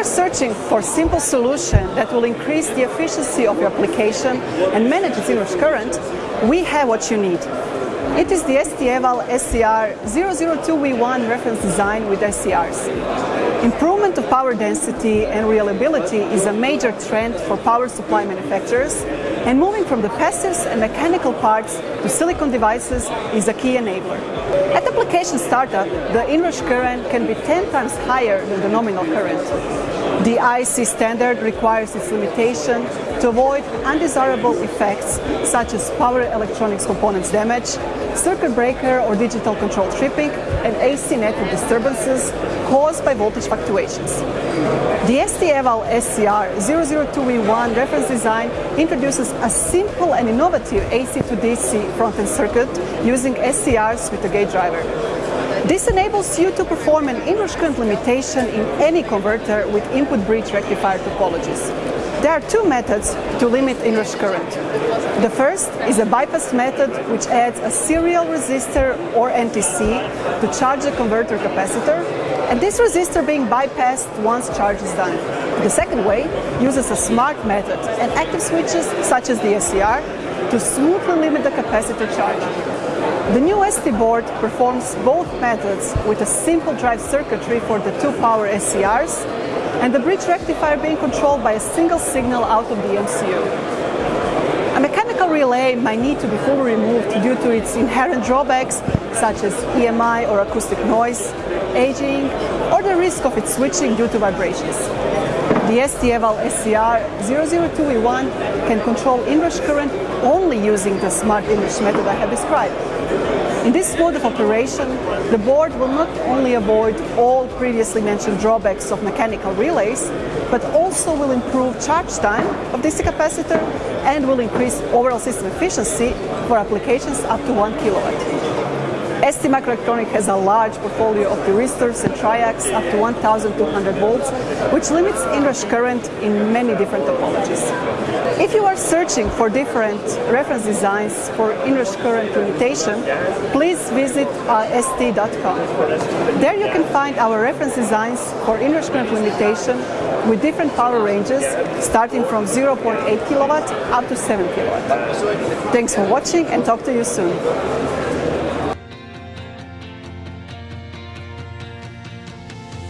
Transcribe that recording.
are searching for simple solution that will increase the efficiency of your application and manage its inrush current, we have what you need. It is the ST-Eval SCR 002V1 reference design with SCRs. Improvement of power density and reliability is a major trend for power supply manufacturers and moving from the passives and mechanical parts to silicon devices is a key enabler. At application startup, the inrush current can be 10 times higher than the nominal current. The IC standard requires its limitation to avoid undesirable effects such as power electronics components damage, circuit breaker or digital control tripping, and AC network disturbances caused by voltage fluctuations. The ST-Eval SCR 002V1 reference design introduces a simple and innovative AC to DC front-end circuit using SCRs with a gate driver. This enables you to perform an inrush current limitation in any converter with input bridge rectifier topologies. There are two methods to limit inrush current. The first is a bypass method which adds a serial resistor or NTC to charge the converter capacitor and this resistor being bypassed once charge is done. The second way uses a smart method and active switches such as the SCR to smoothly limit the capacitor charge. The new ST board performs both methods with a simple drive circuitry for the two power SCRs and the bridge rectifier being controlled by a single signal out of the MCU. A mechanical relay might need to be fully removed due to its inherent drawbacks such as EMI or acoustic noise, aging, or the risk of its switching due to vibrations. The ST-Eval SCR 002V1 can control inrush current only using the smart inrush method I have described. In this mode of operation, the board will not only avoid all previously mentioned drawbacks of mechanical relays, but also will improve charge time of DC capacitor and will increase overall system efficiency for applications up to 1 kilowatt. ST Microelectronic has a large portfolio of thyristors and triacs up to 1200 volts, which limits inrush current in many different topologies. If you are searching for different reference designs for inrush current limitation, please visit uh, st.com. There you can find our reference designs for inrush current limitation with different power ranges starting from 0.8 kilowatt up to 7 kilowatt. Thanks for watching and talk to you soon.